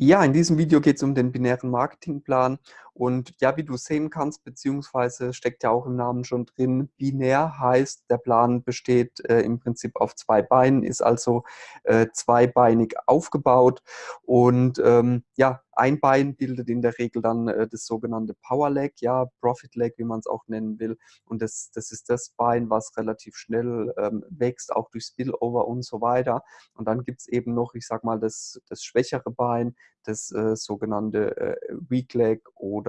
Ja, in diesem Video geht es um den binären Marketingplan und ja, wie du sehen kannst, beziehungsweise steckt ja auch im Namen schon drin, binär heißt, der Plan besteht äh, im Prinzip auf zwei Beinen, ist also äh, zweibeinig aufgebaut und ähm, ja, ein Bein bildet in der Regel dann äh, das sogenannte Power Leg, ja, Profit Leg, wie man es auch nennen will. Und das, das ist das Bein, was relativ schnell ähm, wächst, auch durch Spillover und so weiter. Und dann gibt es eben noch, ich sag mal, das, das schwächere Bein, das äh, sogenannte äh, Weak Leg oder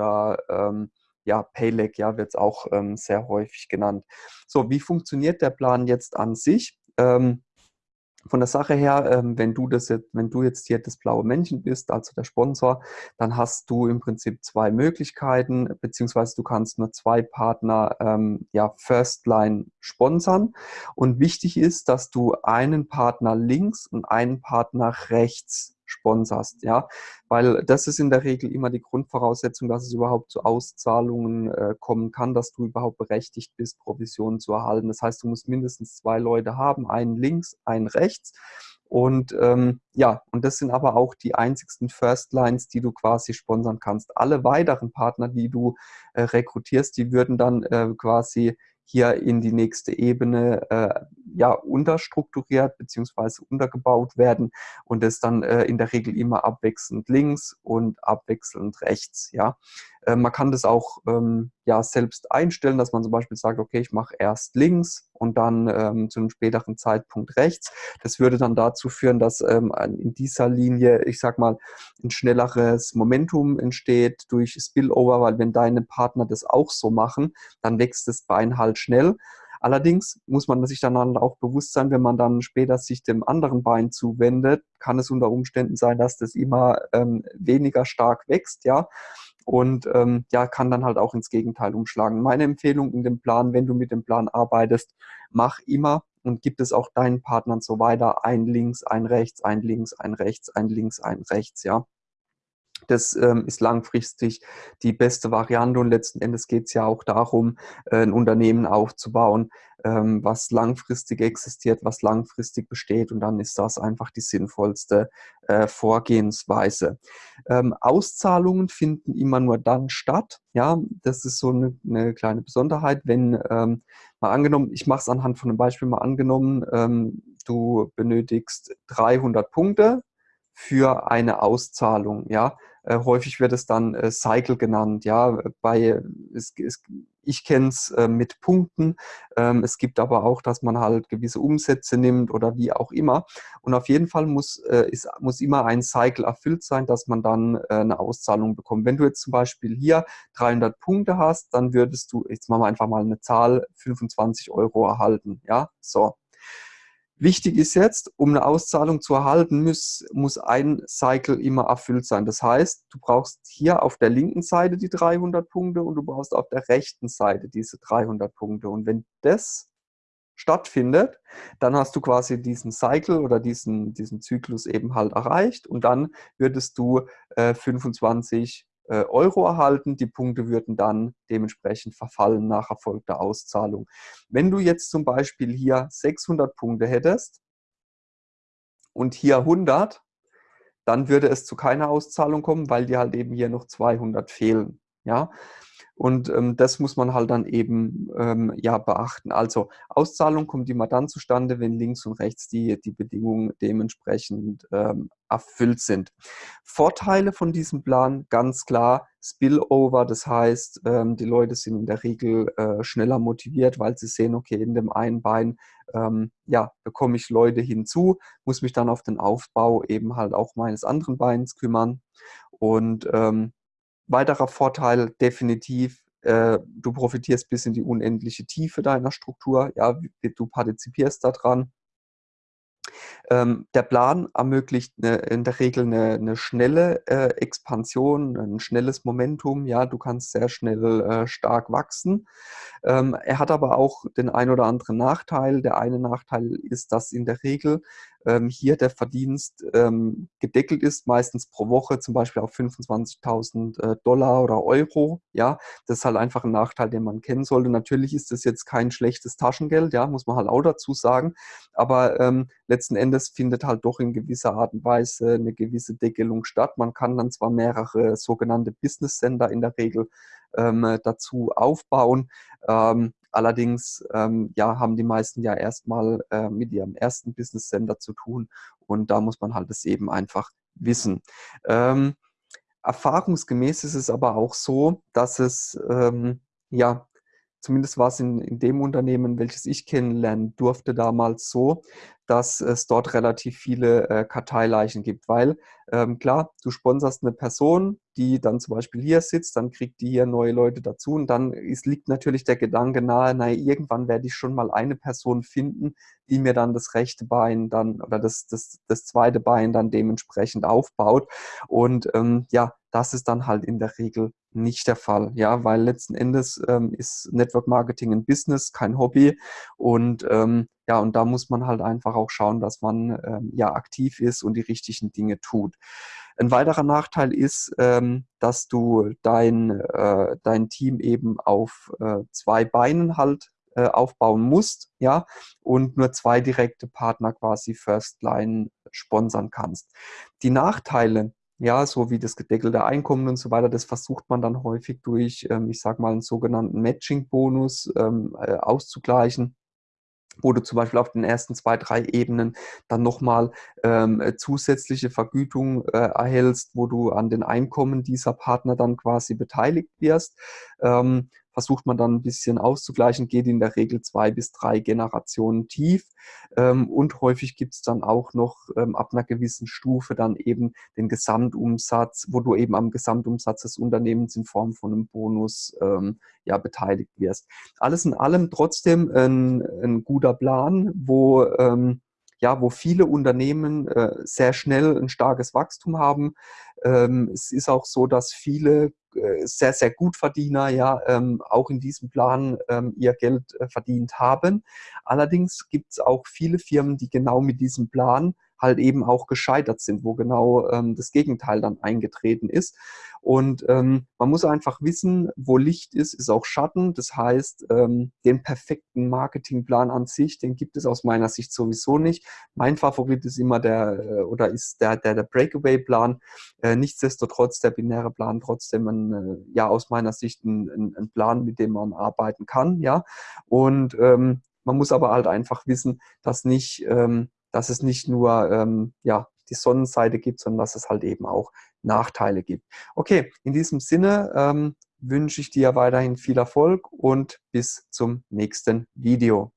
ähm, ja, Payleg ja, wird es auch ähm, sehr häufig genannt. So, wie funktioniert der Plan jetzt an sich? Ähm, von der Sache her, ähm, wenn du das jetzt, wenn du jetzt hier das blaue Männchen bist, also der Sponsor, dann hast du im Prinzip zwei Möglichkeiten, beziehungsweise du kannst nur zwei Partner ähm, ja First Line sponsern. Und wichtig ist, dass du einen Partner links und einen Partner rechts sponserst, ja, weil das ist in der Regel immer die Grundvoraussetzung, dass es überhaupt zu Auszahlungen äh, kommen kann, dass du überhaupt berechtigt bist, Provisionen zu erhalten. Das heißt, du musst mindestens zwei Leute haben, einen links, einen rechts. Und ähm, ja, und das sind aber auch die einzigsten First Lines, die du quasi sponsern kannst. Alle weiteren Partner, die du äh, rekrutierst, die würden dann äh, quasi hier in die nächste Ebene äh, ja, unterstrukturiert bzw. untergebaut werden und das dann äh, in der Regel immer abwechselnd links und abwechselnd rechts. Ja. Äh, man kann das auch ähm, ja, selbst einstellen, dass man zum Beispiel sagt, okay, ich mache erst links und dann ähm, zu einem späteren Zeitpunkt rechts. Das würde dann dazu führen, dass ähm, in dieser Linie, ich sag mal, ein schnelleres Momentum entsteht durch Spillover, weil wenn deine Partner das auch so machen, dann wächst das Bein halt schnell. Allerdings muss man sich dann auch bewusst sein, wenn man dann später sich dem anderen Bein zuwendet, kann es unter Umständen sein, dass das immer ähm, weniger stark wächst, ja und ähm, ja, kann dann halt auch ins Gegenteil umschlagen. Meine Empfehlung in dem Plan, wenn du mit dem Plan arbeitest, mach immer und gib es auch deinen Partnern so weiter, ein links, ein rechts, ein links, ein rechts, ein links, ein rechts, ja. Das ähm, ist langfristig die beste Variante und letzten Endes geht es ja auch darum, äh, ein Unternehmen aufzubauen, ähm, was langfristig existiert, was langfristig besteht und dann ist das einfach die sinnvollste äh, Vorgehensweise. Ähm, Auszahlungen finden immer nur dann statt, ja, das ist so eine, eine kleine Besonderheit, wenn ähm, mal angenommen, ich mache es anhand von einem Beispiel mal angenommen, ähm, du benötigst 300 Punkte für eine Auszahlung, ja, äh, häufig wird es dann äh, Cycle genannt. Ja, bei, es, es, ich kenne es äh, mit Punkten. Ähm, es gibt aber auch, dass man halt gewisse Umsätze nimmt oder wie auch immer. Und auf jeden Fall muss, äh, ist, muss immer ein Cycle erfüllt sein, dass man dann äh, eine Auszahlung bekommt. Wenn du jetzt zum Beispiel hier 300 Punkte hast, dann würdest du, jetzt machen wir einfach mal eine Zahl, 25 Euro erhalten. Ja, so. Wichtig ist jetzt, um eine Auszahlung zu erhalten, muss, muss ein Cycle immer erfüllt sein. Das heißt, du brauchst hier auf der linken Seite die 300 Punkte und du brauchst auf der rechten Seite diese 300 Punkte. Und wenn das stattfindet, dann hast du quasi diesen Cycle oder diesen, diesen Zyklus eben halt erreicht und dann würdest du äh, 25 äh, Euro erhalten. Die Punkte würden dann dementsprechend verfallen nach erfolgter Auszahlung. Wenn du jetzt zum Beispiel hier 600 Punkte hättest und hier 100, dann würde es zu keiner Auszahlung kommen, weil dir halt eben hier noch 200 fehlen. Ja, und ähm, das muss man halt dann eben ähm, ja beachten. Also Auszahlung kommt immer dann zustande, wenn links und rechts die, die Bedingungen dementsprechend ähm, erfüllt sind. Vorteile von diesem Plan, ganz klar, Spillover, das heißt, ähm, die Leute sind in der Regel äh, schneller motiviert, weil sie sehen, okay, in dem einen Bein ähm, ja, bekomme ich Leute hinzu, muss mich dann auf den Aufbau eben halt auch meines anderen Beins kümmern. Und ähm, Weiterer Vorteil definitiv, äh, du profitierst bis in die unendliche Tiefe deiner Struktur, ja, du partizipierst daran. Ähm, der Plan ermöglicht eine, in der Regel eine, eine schnelle äh, Expansion, ein schnelles Momentum. Ja, du kannst sehr schnell äh, stark wachsen. Ähm, er hat aber auch den ein oder anderen Nachteil. Der eine Nachteil ist, dass in der Regel ähm, hier der Verdienst ähm, gedeckelt ist, meistens pro Woche zum Beispiel auf 25.000 äh, Dollar oder Euro. Ja, das ist halt einfach ein Nachteil, den man kennen sollte. Natürlich ist das jetzt kein schlechtes Taschengeld, ja, muss man halt auch dazu sagen. Aber ähm, letzten Endes findet halt doch in gewisser Art und Weise eine gewisse Deckelung statt. Man kann dann zwar mehrere sogenannte Business Center in der Regel ähm, dazu aufbauen. Ähm, allerdings ähm, ja, haben die meisten ja erstmal äh, mit ihrem ersten Business Center zu tun und da muss man halt es eben einfach wissen. Ähm, erfahrungsgemäß ist es aber auch so, dass es ähm, ja zumindest war es in, in dem Unternehmen, welches ich kennenlernen durfte damals so, dass es dort relativ viele äh, Karteileichen gibt, weil ähm, klar, du sponserst eine Person, die dann zum Beispiel hier sitzt, dann kriegt die hier neue Leute dazu und dann ist, liegt natürlich der Gedanke nahe, naja, irgendwann werde ich schon mal eine Person finden, die mir dann das rechte Bein dann oder das, das, das zweite Bein dann dementsprechend aufbaut. Und ähm, ja, das ist dann halt in der Regel nicht der Fall, ja, weil letzten Endes ähm, ist Network Marketing ein Business, kein Hobby und ähm, ja, und da muss man halt einfach auch schauen, dass man ähm, ja aktiv ist und die richtigen Dinge tut. Ein weiterer Nachteil ist, ähm, dass du dein, äh, dein Team eben auf äh, zwei Beinen halt äh, aufbauen musst, ja, und nur zwei direkte Partner quasi First Line sponsern kannst. Die Nachteile ja, so wie das gedeckelte Einkommen und so weiter, das versucht man dann häufig durch, ähm, ich sage mal, einen sogenannten Matching-Bonus ähm, äh, auszugleichen wo du zum Beispiel auf den ersten zwei, drei Ebenen dann nochmal ähm, zusätzliche Vergütung äh, erhältst, wo du an den Einkommen dieser Partner dann quasi beteiligt wirst. Ähm, versucht man dann ein bisschen auszugleichen, geht in der Regel zwei bis drei Generationen tief. Ähm, und häufig gibt es dann auch noch ähm, ab einer gewissen Stufe dann eben den Gesamtumsatz, wo du eben am Gesamtumsatz des Unternehmens in Form von einem Bonus ähm, ja, beteiligt wirst. Alles in allem trotzdem ein, ein guter Plan, wo ja, wo viele Unternehmen äh, sehr schnell ein starkes Wachstum haben. Ähm, es ist auch so, dass viele äh, sehr, sehr gut Verdiener ja ähm, auch in diesem Plan ähm, ihr Geld äh, verdient haben. Allerdings gibt es auch viele Firmen, die genau mit diesem Plan halt eben auch gescheitert sind, wo genau ähm, das Gegenteil dann eingetreten ist. Und ähm, man muss einfach wissen, wo Licht ist, ist auch Schatten. Das heißt, ähm, den perfekten Marketingplan an sich, den gibt es aus meiner Sicht sowieso nicht. Mein Favorit ist immer der äh, oder ist der, der, der Breakaway-Plan. Äh, nichtsdestotrotz der binäre Plan trotzdem ein, äh, ja aus meiner Sicht ein, ein, ein, Plan, mit dem man arbeiten kann. Ja, und ähm, man muss aber halt einfach wissen, dass nicht ähm, dass es nicht nur ähm, ja, die Sonnenseite gibt, sondern dass es halt eben auch Nachteile gibt. Okay, in diesem Sinne ähm, wünsche ich dir weiterhin viel Erfolg und bis zum nächsten Video.